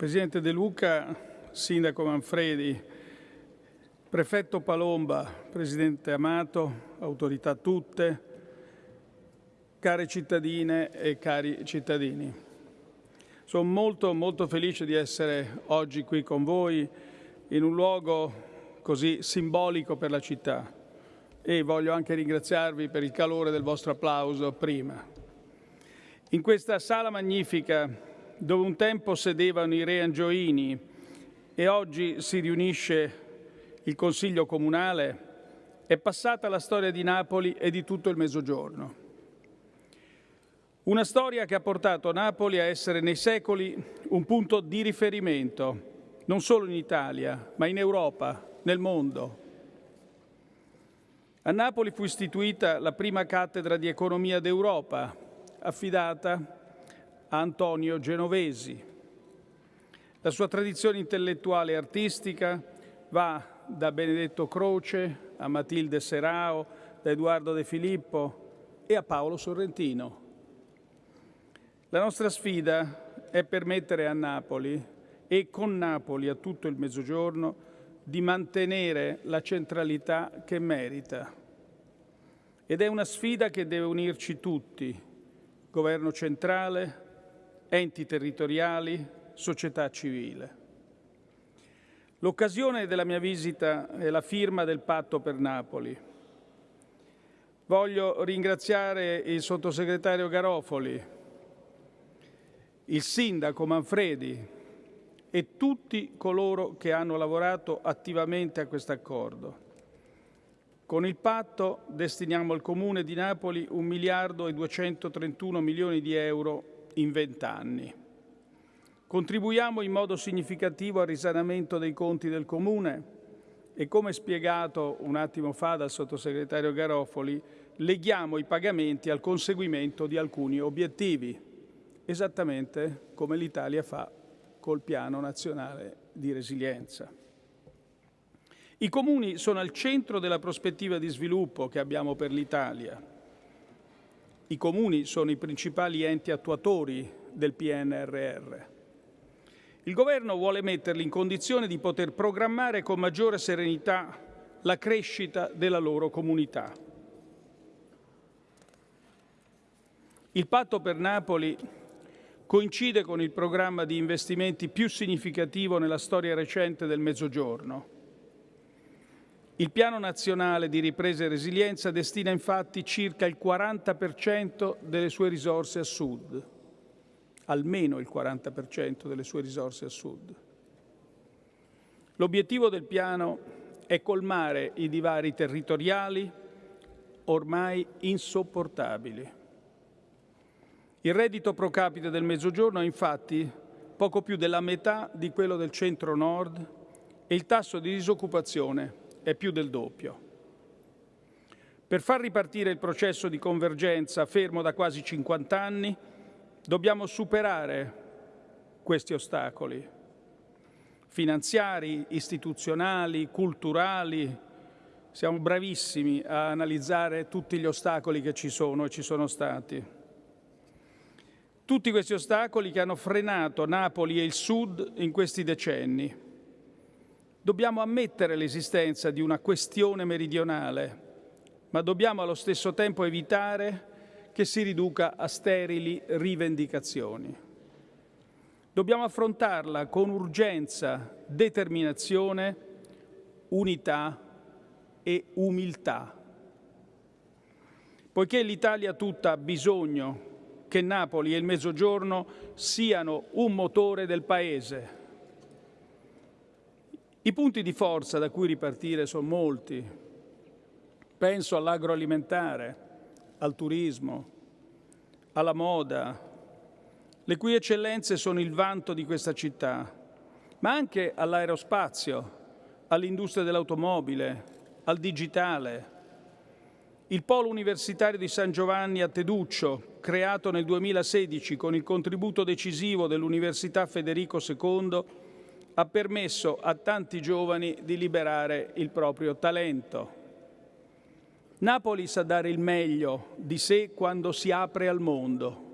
Presidente De Luca, Sindaco Manfredi, Prefetto Palomba, Presidente Amato, autorità tutte, care cittadine e cari cittadini. Sono molto molto felice di essere oggi qui con voi in un luogo così simbolico per la città e voglio anche ringraziarvi per il calore del vostro applauso prima. In questa sala magnifica dove un tempo sedevano i re angioini e oggi si riunisce il Consiglio Comunale, è passata la storia di Napoli e di tutto il Mezzogiorno. Una storia che ha portato Napoli a essere nei secoli un punto di riferimento, non solo in Italia, ma in Europa, nel mondo. A Napoli fu istituita la prima cattedra di economia d'Europa, affidata Antonio Genovesi. La sua tradizione intellettuale e artistica va da Benedetto Croce a Matilde Serao, da Edoardo De Filippo e a Paolo Sorrentino. La nostra sfida è permettere a Napoli e con Napoli a tutto il Mezzogiorno di mantenere la centralità che merita. Ed è una sfida che deve unirci tutti, governo centrale, enti territoriali, società civile. L'occasione della mia visita è la firma del patto per Napoli. Voglio ringraziare il sottosegretario Garofoli, il sindaco Manfredi e tutti coloro che hanno lavorato attivamente a questo accordo. Con il patto destiniamo al Comune di Napoli 1 miliardo e 231 milioni di euro in vent'anni. Contribuiamo in modo significativo al risanamento dei conti del Comune e, come spiegato un attimo fa dal sottosegretario Garofoli, leghiamo i pagamenti al conseguimento di alcuni obiettivi, esattamente come l'Italia fa col Piano Nazionale di Resilienza. I comuni sono al centro della prospettiva di sviluppo che abbiamo per l'Italia i comuni sono i principali enti attuatori del PNRR. Il Governo vuole metterli in condizione di poter programmare con maggiore serenità la crescita della loro comunità. Il patto per Napoli coincide con il programma di investimenti più significativo nella storia recente del Mezzogiorno il Piano nazionale di ripresa e resilienza destina infatti circa il 40% delle sue risorse a sud, almeno il 40% delle sue risorse a sud. L'obiettivo del piano è colmare i divari territoriali ormai insopportabili. Il reddito pro capite del Mezzogiorno è infatti poco più della metà di quello del centro-nord e il tasso di disoccupazione è più del doppio. Per far ripartire il processo di convergenza fermo da quasi 50 anni, dobbiamo superare questi ostacoli finanziari, istituzionali, culturali. Siamo bravissimi a analizzare tutti gli ostacoli che ci sono e ci sono stati. Tutti questi ostacoli che hanno frenato Napoli e il Sud in questi decenni Dobbiamo ammettere l'esistenza di una questione meridionale, ma dobbiamo allo stesso tempo evitare che si riduca a sterili rivendicazioni. Dobbiamo affrontarla con urgenza, determinazione, unità e umiltà. Poiché l'Italia tutta ha bisogno che Napoli e il Mezzogiorno siano un motore del Paese, i punti di forza da cui ripartire sono molti. Penso all'agroalimentare, al turismo, alla moda, le cui eccellenze sono il vanto di questa città, ma anche all'aerospazio, all'industria dell'automobile, al digitale. Il Polo Universitario di San Giovanni a Teduccio, creato nel 2016 con il contributo decisivo dell'Università Federico II, ha permesso a tanti giovani di liberare il proprio talento. Napoli sa dare il meglio di sé quando si apre al mondo.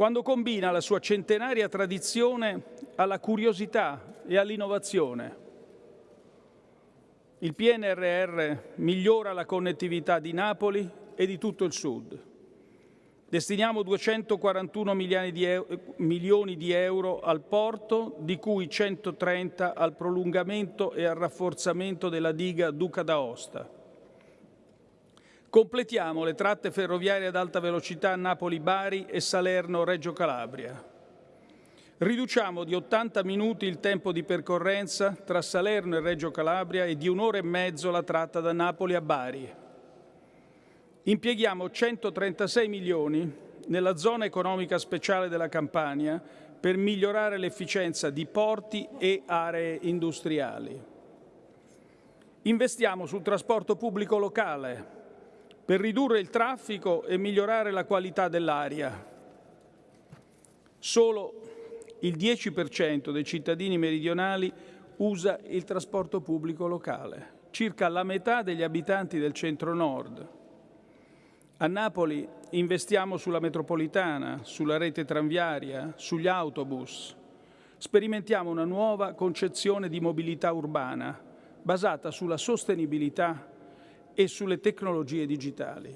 quando combina la sua centenaria tradizione alla curiosità e all'innovazione. Il PNRR migliora la connettività di Napoli e di tutto il Sud. Destiniamo 241 milioni di euro al porto, di cui 130 al prolungamento e al rafforzamento della diga Duca d'Aosta. Completiamo le tratte ferroviarie ad alta velocità Napoli-Bari e Salerno-Reggio Calabria. Riduciamo di 80 minuti il tempo di percorrenza tra Salerno e Reggio Calabria e di un'ora e mezzo la tratta da Napoli a Bari. Impieghiamo 136 milioni nella zona economica speciale della Campania per migliorare l'efficienza di porti e aree industriali. Investiamo sul trasporto pubblico locale, per ridurre il traffico e migliorare la qualità dell'aria. Solo il 10% dei cittadini meridionali usa il trasporto pubblico locale, circa la metà degli abitanti del centro-nord. A Napoli investiamo sulla metropolitana, sulla rete tranviaria, sugli autobus. Sperimentiamo una nuova concezione di mobilità urbana basata sulla sostenibilità e sulle tecnologie digitali.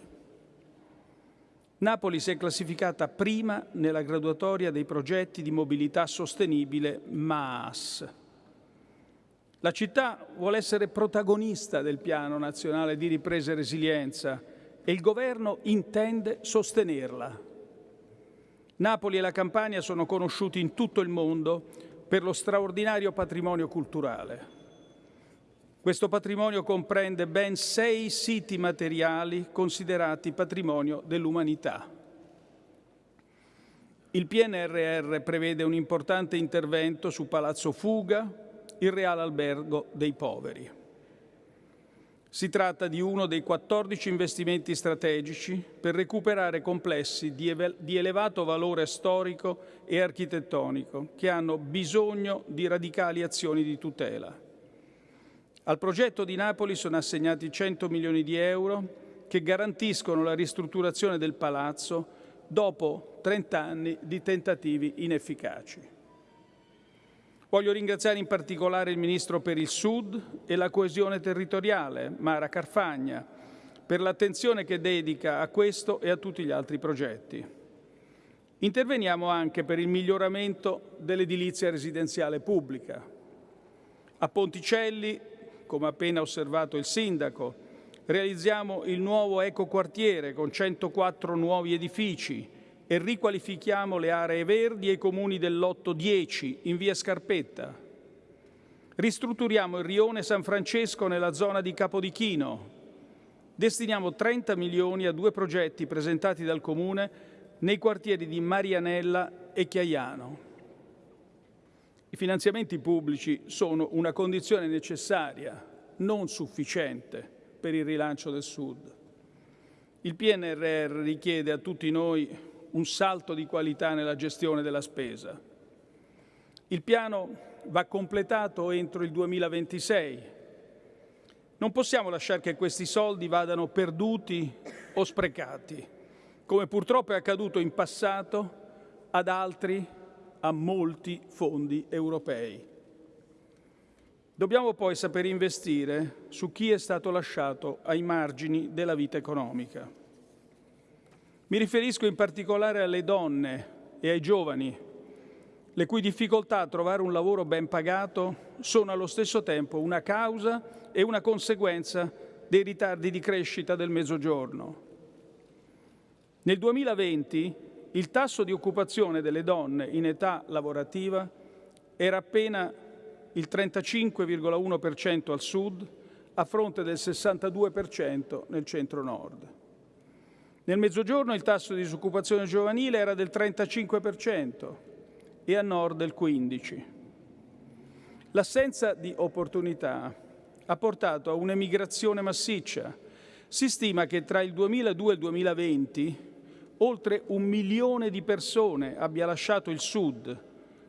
Napoli si è classificata prima nella graduatoria dei progetti di mobilità sostenibile MAAS. La città vuole essere protagonista del Piano nazionale di ripresa e resilienza e il Governo intende sostenerla. Napoli e la Campania sono conosciuti in tutto il mondo per lo straordinario patrimonio culturale. Questo patrimonio comprende ben sei siti materiali considerati patrimonio dell'umanità. Il PNRR prevede un importante intervento su Palazzo Fuga, il Reale Albergo dei Poveri. Si tratta di uno dei 14 investimenti strategici per recuperare complessi di, elevato valore storico e architettonico che hanno bisogno di radicali azioni di tutela. Al progetto di Napoli sono assegnati 100 milioni di euro che garantiscono la ristrutturazione del palazzo dopo 30 anni di tentativi inefficaci. Voglio ringraziare in particolare il Ministro per il Sud e la coesione territoriale, Mara Carfagna, per l'attenzione che dedica a questo e a tutti gli altri progetti. Interveniamo anche per il miglioramento dell'edilizia residenziale pubblica. A Ponticelli come appena osservato il Sindaco. Realizziamo il nuovo ecoquartiere con 104 nuovi edifici e riqualifichiamo le aree verdi e i comuni dell'8-10 in via Scarpetta. Ristrutturiamo il rione San Francesco nella zona di Capodichino. Destiniamo 30 milioni a due progetti presentati dal Comune nei quartieri di Marianella e Chiaiano. I finanziamenti pubblici sono una condizione necessaria, non sufficiente, per il rilancio del Sud. Il PNRR richiede a tutti noi un salto di qualità nella gestione della spesa. Il piano va completato entro il 2026. Non possiamo lasciare che questi soldi vadano perduti o sprecati, come purtroppo è accaduto in passato ad altri a molti fondi europei. Dobbiamo poi saper investire su chi è stato lasciato ai margini della vita economica. Mi riferisco in particolare alle donne e ai giovani, le cui difficoltà a trovare un lavoro ben pagato sono allo stesso tempo una causa e una conseguenza dei ritardi di crescita del Mezzogiorno. Nel 2020 il tasso di occupazione delle donne in età lavorativa era appena il 35,1% al sud, a fronte del 62% nel centro-nord. Nel Mezzogiorno il tasso di disoccupazione giovanile era del 35% e a nord del 15%. L'assenza di opportunità ha portato a un'emigrazione massiccia. Si stima che tra il 2002 e il 2020 oltre un milione di persone abbia lasciato il Sud,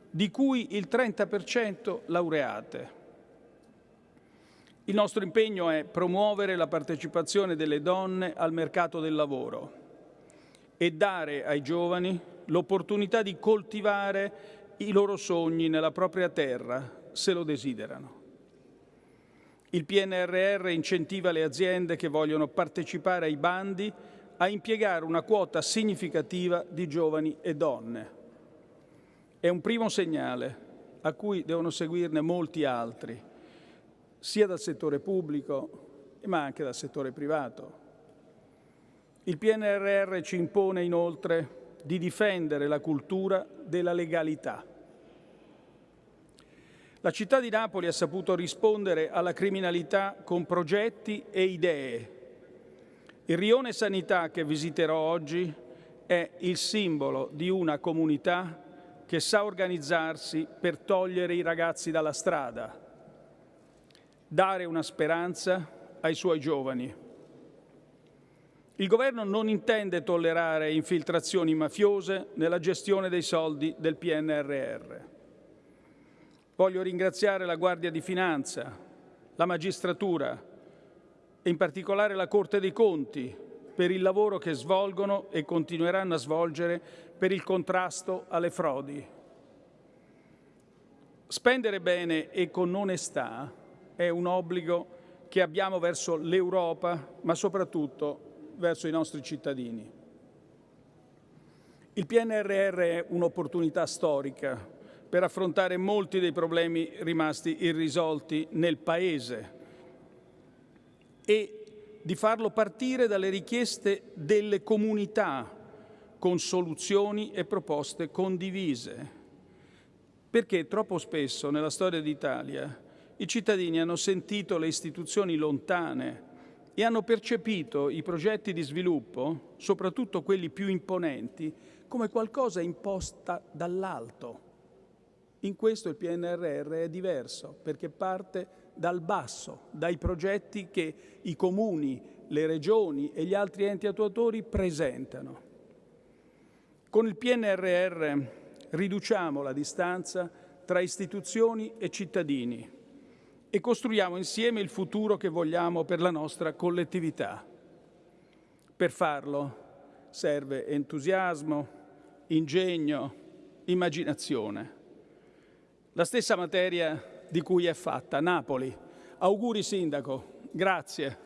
di cui il 30% laureate. Il nostro impegno è promuovere la partecipazione delle donne al mercato del lavoro e dare ai giovani l'opportunità di coltivare i loro sogni nella propria terra, se lo desiderano. Il PNRR incentiva le aziende che vogliono partecipare ai bandi a impiegare una quota significativa di giovani e donne. È un primo segnale a cui devono seguirne molti altri, sia dal settore pubblico ma anche dal settore privato. Il PNRR ci impone inoltre di difendere la cultura della legalità. La città di Napoli ha saputo rispondere alla criminalità con progetti e idee. Il rione sanità che visiterò oggi è il simbolo di una comunità che sa organizzarsi per togliere i ragazzi dalla strada, dare una speranza ai suoi giovani. Il Governo non intende tollerare infiltrazioni mafiose nella gestione dei soldi del PNRR. Voglio ringraziare la Guardia di Finanza, la magistratura e in particolare la Corte dei Conti per il lavoro che svolgono e continueranno a svolgere per il contrasto alle frodi. Spendere bene e con onestà è un obbligo che abbiamo verso l'Europa, ma soprattutto verso i nostri cittadini. Il PNRR è un'opportunità storica per affrontare molti dei problemi rimasti irrisolti nel Paese e di farlo partire dalle richieste delle comunità con soluzioni e proposte condivise. Perché troppo spesso nella storia d'Italia i cittadini hanno sentito le istituzioni lontane e hanno percepito i progetti di sviluppo, soprattutto quelli più imponenti, come qualcosa imposta dall'alto. In questo il PNRR è diverso, perché parte dal basso, dai progetti che i comuni, le regioni e gli altri enti attuatori presentano. Con il PNRR riduciamo la distanza tra istituzioni e cittadini e costruiamo insieme il futuro che vogliamo per la nostra collettività. Per farlo serve entusiasmo, ingegno, immaginazione. La stessa materia di cui è fatta Napoli. Auguri Sindaco, grazie.